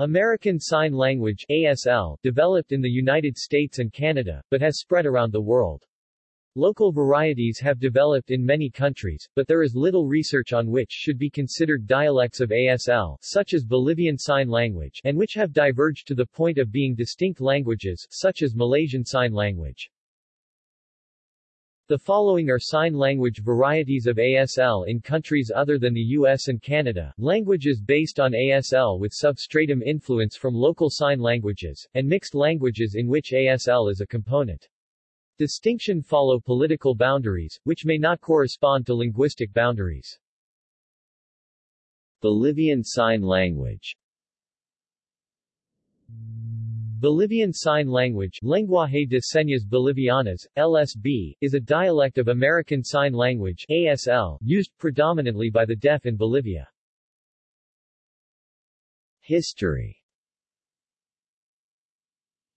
American Sign Language ASL, developed in the United States and Canada, but has spread around the world. Local varieties have developed in many countries, but there is little research on which should be considered dialects of ASL, such as Bolivian Sign Language, and which have diverged to the point of being distinct languages, such as Malaysian Sign Language. The following are sign language varieties of ASL in countries other than the US and Canada, languages based on ASL with substratum influence from local sign languages, and mixed languages in which ASL is a component. Distinction follow political boundaries, which may not correspond to linguistic boundaries. Bolivian Sign Language Bolivian Sign Language Lenguaje de Señas Bolivianas, LSB, is a dialect of American Sign Language ASL, used predominantly by the deaf in Bolivia. History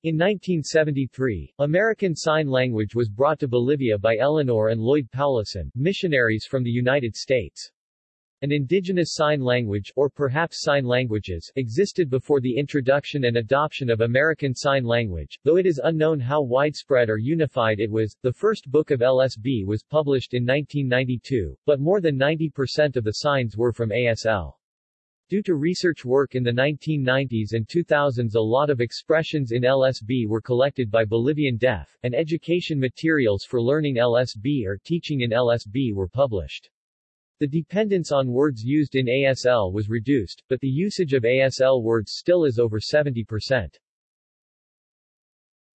in 1973, American Sign Language was brought to Bolivia by Eleanor and Lloyd Powlison, missionaries from the United States. An indigenous sign language, or perhaps sign languages, existed before the introduction and adoption of American Sign Language, though it is unknown how widespread or unified it was. The first book of LSB was published in 1992, but more than 90% of the signs were from ASL. Due to research work in the 1990s and 2000s a lot of expressions in LSB were collected by Bolivian Deaf, and education materials for learning LSB or teaching in LSB were published. The dependence on words used in ASL was reduced, but the usage of ASL words still is over 70%.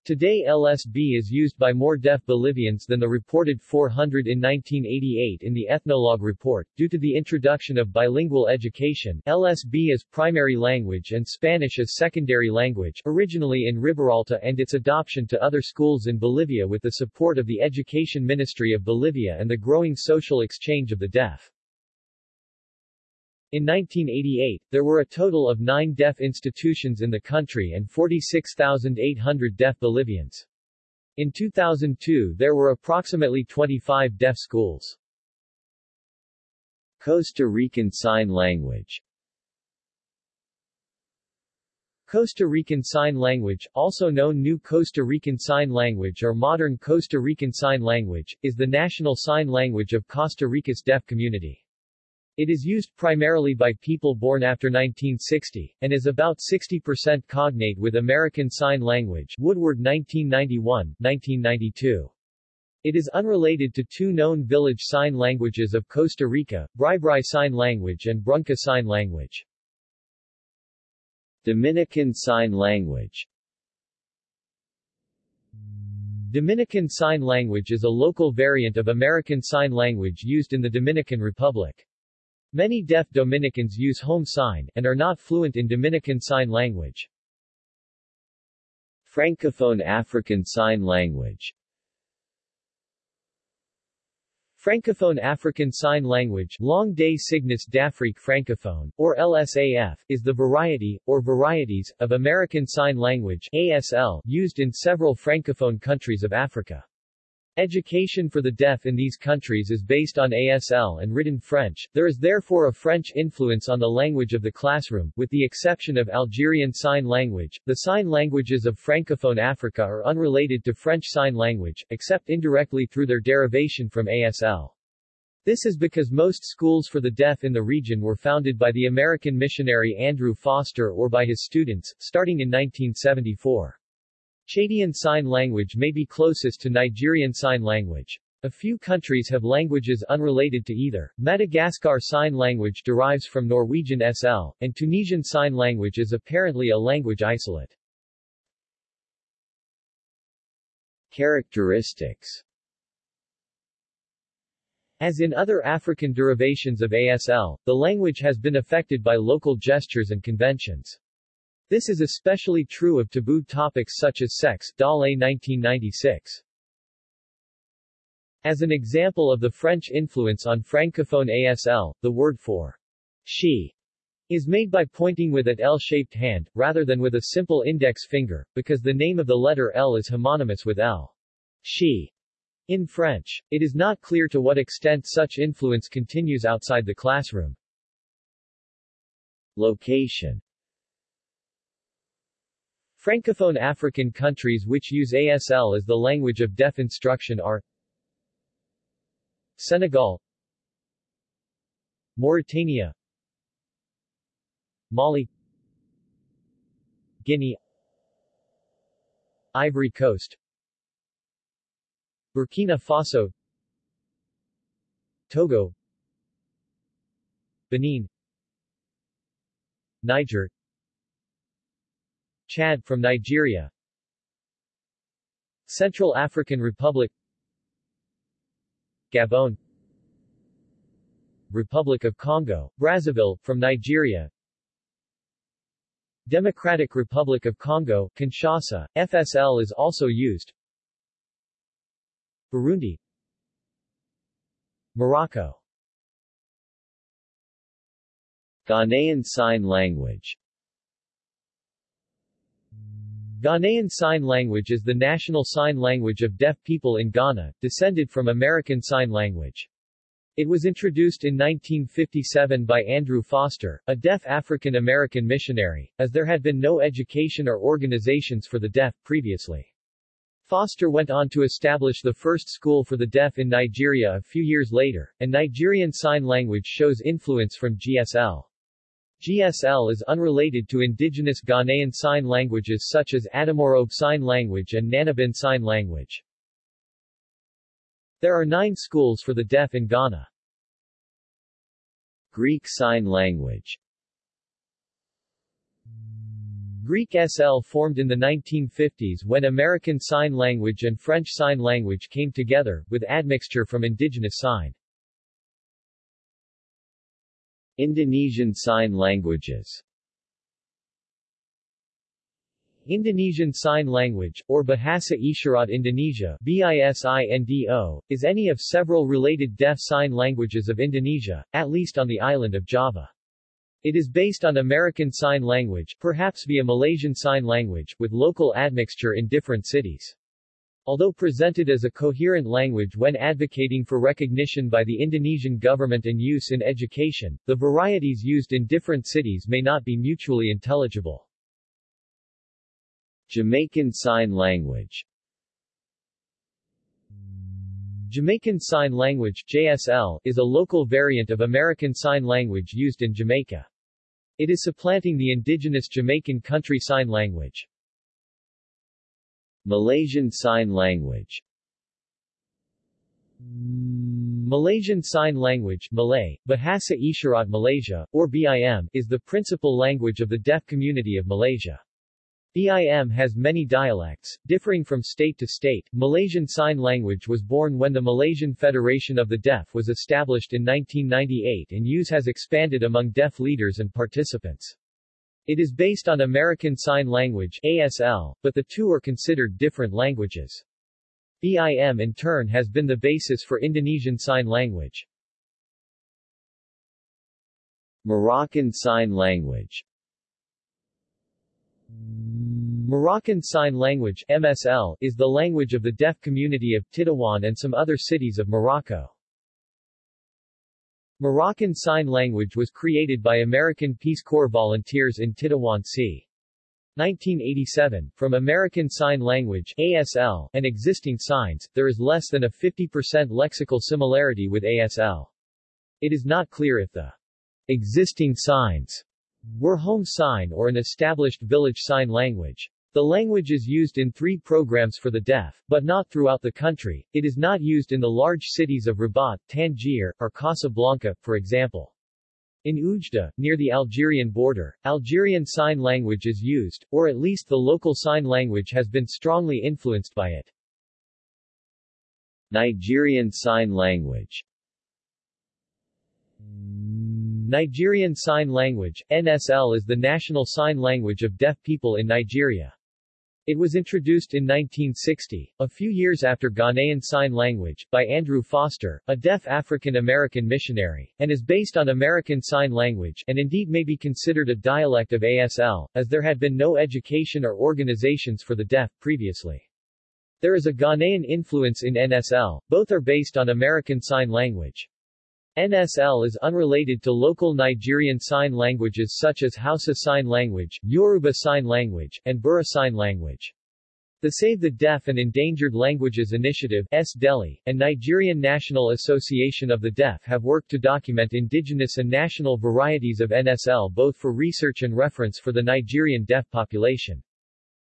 Today LSB is used by more deaf Bolivians than the reported 400 in 1988 in the Ethnologue report. Due to the introduction of bilingual education, LSB as primary language and Spanish as secondary language, originally in Riberalta and its adoption to other schools in Bolivia with the support of the Education Ministry of Bolivia and the growing social exchange of the deaf. In 1988, there were a total of nine deaf institutions in the country and 46,800 deaf Bolivians. In 2002 there were approximately 25 deaf schools. Costa Rican Sign Language Costa Rican Sign Language, also known New Costa Rican Sign Language or Modern Costa Rican Sign Language, is the national sign language of Costa Rica's deaf community. It is used primarily by people born after 1960, and is about 60% cognate with American Sign Language Woodward 1991, 1992. It is unrelated to two known village sign languages of Costa Rica, Bribri Sign Language and Brunca Sign Language. Dominican Sign Language Dominican Sign Language is a local variant of American Sign Language used in the Dominican Republic. Many deaf Dominicans use home sign, and are not fluent in Dominican Sign Language. Francophone African Sign Language Francophone African Sign Language Langue des Signes d'Afrique Francophone, or LSAF, is the variety, or varieties, of American Sign Language ASL, used in several Francophone countries of Africa. Education for the deaf in these countries is based on ASL and written French, there is therefore a French influence on the language of the classroom, with the exception of Algerian Sign Language. The sign languages of Francophone Africa are unrelated to French Sign Language, except indirectly through their derivation from ASL. This is because most schools for the deaf in the region were founded by the American missionary Andrew Foster or by his students, starting in 1974. Chadian Sign Language may be closest to Nigerian Sign Language. A few countries have languages unrelated to either. Madagascar Sign Language derives from Norwegian SL, and Tunisian Sign Language is apparently a language isolate. Characteristics As in other African derivations of ASL, the language has been affected by local gestures and conventions. This is especially true of taboo topics such as sex Dale 1996. As an example of the French influence on Francophone ASL, the word for she is made by pointing with an L-shaped hand, rather than with a simple index finger, because the name of the letter L is homonymous with elle. She. In French, it is not clear to what extent such influence continues outside the classroom. Location Francophone African countries which use ASL as the language of deaf instruction are Senegal Mauritania Mali Guinea Ivory Coast Burkina Faso Togo Benin Niger Chad from Nigeria. Central African Republic. Gabon. Republic of Congo, Brazzaville, from Nigeria. Democratic Republic of Congo, Kinshasa, FSL is also used. Burundi. Morocco. Ghanaian Sign Language Ghanaian Sign Language is the national sign language of deaf people in Ghana, descended from American Sign Language. It was introduced in 1957 by Andrew Foster, a deaf African-American missionary, as there had been no education or organizations for the deaf previously. Foster went on to establish the first school for the deaf in Nigeria a few years later, and Nigerian Sign Language shows influence from GSL. GSL is unrelated to indigenous Ghanaian sign languages such as Adamoro Sign Language and Nanabin Sign Language. There are nine schools for the deaf in Ghana. Greek Sign Language Greek SL formed in the 1950s when American Sign Language and French Sign Language came together, with admixture from indigenous sign. Indonesian Sign Languages Indonesian Sign Language, or Bahasa Isyarat Indonesia is any of several related deaf sign languages of Indonesia, at least on the island of Java. It is based on American Sign Language, perhaps via Malaysian Sign Language, with local admixture in different cities. Although presented as a coherent language when advocating for recognition by the Indonesian government and use in education, the varieties used in different cities may not be mutually intelligible. Jamaican Sign Language Jamaican Sign Language JSL, is a local variant of American Sign Language used in Jamaica. It is supplanting the indigenous Jamaican country sign language. Malaysian Sign Language Malaysian Sign Language Malay, Bahasa Isyarat Malaysia, or BIM, is the principal language of the deaf community of Malaysia. BIM has many dialects, differing from state to state. Malaysian Sign Language was born when the Malaysian Federation of the Deaf was established in 1998 and use has expanded among deaf leaders and participants. It is based on American Sign Language ASL, but the two are considered different languages. BIM in turn has been the basis for Indonesian Sign Language. Moroccan Sign Language Moroccan Sign Language MSL, is the language of the deaf community of Tétouan and some other cities of Morocco. Moroccan Sign Language was created by American Peace Corps volunteers in Tétouan c. 1987, from American Sign Language ASL, and existing signs, there is less than a 50% lexical similarity with ASL. It is not clear if the existing signs were home sign or an established village sign language. The language is used in three programs for the deaf, but not throughout the country. It is not used in the large cities of Rabat, Tangier, or Casablanca, for example. In Oujda, near the Algerian border, Algerian Sign Language is used, or at least the local sign language has been strongly influenced by it. Nigerian Sign Language Nigerian Sign Language, NSL is the national sign language of deaf people in Nigeria. It was introduced in 1960, a few years after Ghanaian Sign Language, by Andrew Foster, a deaf African-American missionary, and is based on American Sign Language and indeed may be considered a dialect of ASL, as there had been no education or organizations for the deaf previously. There is a Ghanaian influence in NSL, both are based on American Sign Language. NSL is unrelated to local Nigerian sign languages such as Hausa Sign Language, Yoruba Sign Language, and Bura Sign Language. The Save the Deaf and Endangered Languages Initiative SDELI, and Nigerian National Association of the Deaf have worked to document indigenous and national varieties of NSL both for research and reference for the Nigerian deaf population.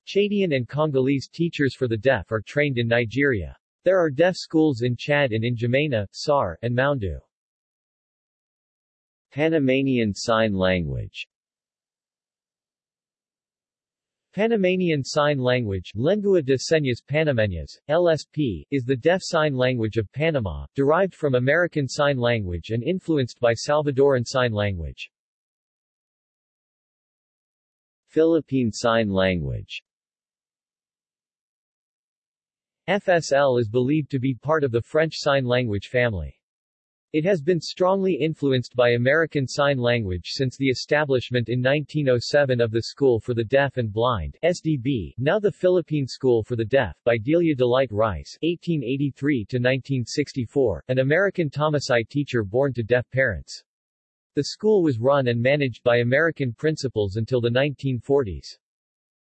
Chadian and Congolese teachers for the deaf are trained in Nigeria. There are deaf schools in Chad and in N'Djamena, Sarh, and Moundou. Panamanian Sign Language Panamanian Sign Language Lengua de Señas Panameñas, LSP, is the deaf sign language of Panama, derived from American Sign Language and influenced by Salvadoran Sign Language. Philippine Sign Language FSL is believed to be part of the French Sign Language family. It has been strongly influenced by American Sign Language since the establishment in 1907 of the School for the Deaf and Blind SDB, now the Philippine School for the Deaf, by Delia Delight Rice 1883-1964, an American Thomasite teacher born to deaf parents. The school was run and managed by American principals until the 1940s.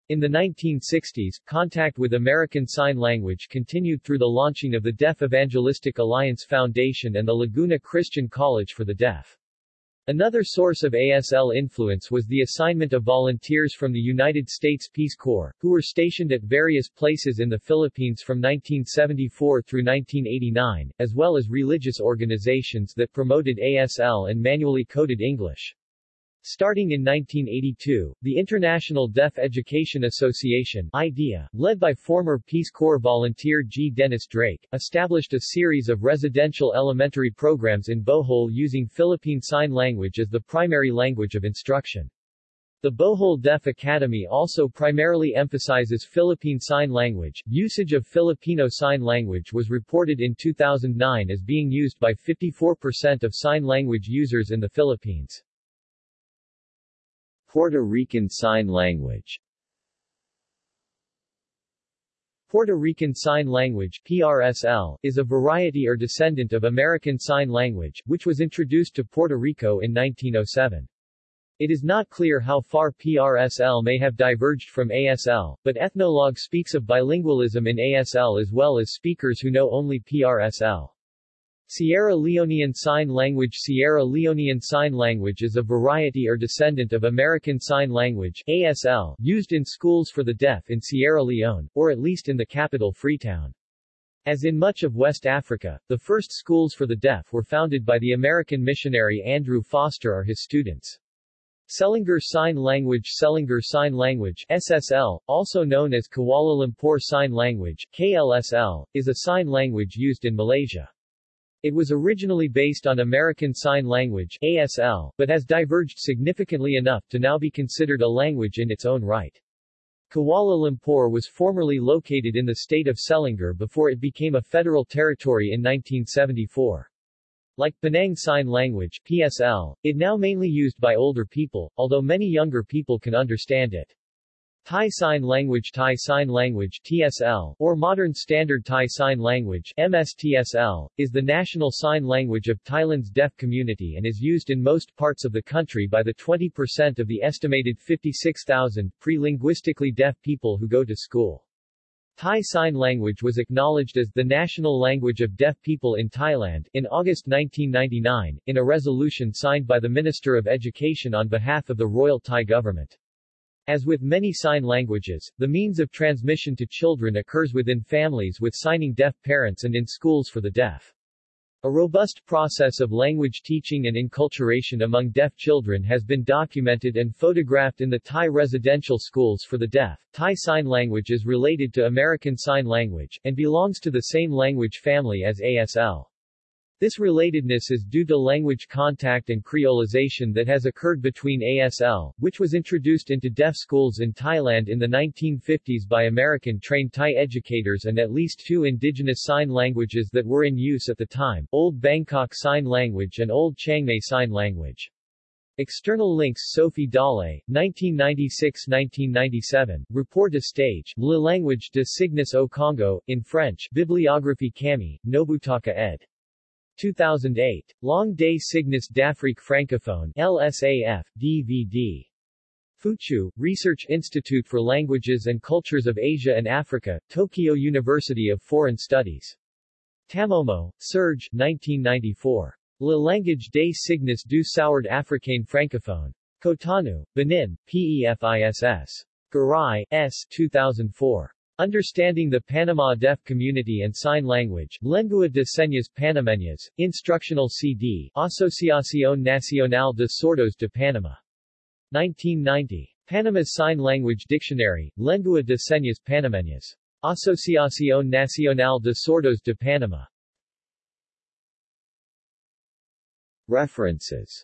In the 1960s, contact with American Sign Language continued through the launching of the Deaf Evangelistic Alliance Foundation and the Laguna Christian College for the Deaf. Another source of ASL influence was the assignment of volunteers from the United States Peace Corps, who were stationed at various places in the Philippines from 1974 through 1989, as well as religious organizations that promoted ASL and manually coded English. Starting in 1982, the International Deaf Education Association IDEA, led by former Peace Corps volunteer G. Dennis Drake, established a series of residential elementary programs in Bohol using Philippine Sign Language as the primary language of instruction. The Bohol Deaf Academy also primarily emphasizes Philippine Sign Language. Usage of Filipino Sign Language was reported in 2009 as being used by 54% of sign language users in the Philippines. Puerto Rican Sign Language Puerto Rican Sign Language PRSL, is a variety or descendant of American Sign Language, which was introduced to Puerto Rico in 1907. It is not clear how far PRSL may have diverged from ASL, but Ethnologue speaks of bilingualism in ASL as well as speakers who know only PRSL. Sierra Leonean Sign Language Sierra Leonean Sign Language is a variety or descendant of American Sign Language ASL, used in schools for the deaf in Sierra Leone, or at least in the capital Freetown. As in much of West Africa, the first schools for the deaf were founded by the American missionary Andrew Foster or his students. Selangor Sign Language Selangor Sign Language SSL, also known as Kuala Lumpur Sign Language KLSL, is a sign language used in Malaysia. It was originally based on American Sign Language ASL, but has diverged significantly enough to now be considered a language in its own right. Kuala Lumpur was formerly located in the state of Selangor before it became a federal territory in 1974. Like Penang Sign Language PSL, it now mainly used by older people, although many younger people can understand it. Thai Sign Language Thai Sign Language TSL, or Modern Standard Thai Sign Language MSTSL, is the national sign language of Thailand's deaf community and is used in most parts of the country by the 20% of the estimated 56,000 pre-linguistically deaf people who go to school. Thai Sign Language was acknowledged as the national language of deaf people in Thailand in August 1999, in a resolution signed by the Minister of Education on behalf of the Royal Thai government. As with many sign languages, the means of transmission to children occurs within families with signing deaf parents and in schools for the deaf. A robust process of language teaching and enculturation among deaf children has been documented and photographed in the Thai residential schools for the deaf. Thai Sign Language is related to American Sign Language, and belongs to the same language family as ASL. This relatedness is due to language contact and creolization that has occurred between ASL, which was introduced into deaf schools in Thailand in the 1950s by American-trained Thai educators and at least two indigenous sign languages that were in use at the time, Old Bangkok Sign Language and Old Chiang Mai Sign Language. External links Sophie Dale, 1996-1997, Report de Stage, Le Language de Signes au Congo, in French, Bibliographie Kamei, Nobutaka ed. 2008. Langue des Signes d'Afrique Francophone LSAF, DVD. Fuchu, Research Institute for Languages and Cultures of Asia and Africa, Tokyo University of Foreign Studies. Tamomo, Serge 1994. Le langage des signes du Sourd africain francophone. Cotonou, Benin, PEFISS. Garay, S. 2004. Understanding the Panama Deaf Community and Sign Language, Lengua de Señas Panameñas, Instructional CD, Asociación Nacional de Sordos de Panama. 1990. Panama's Sign Language Dictionary, Lengua de Señas Panameñas. Asociación Nacional de Sordos de Panama. References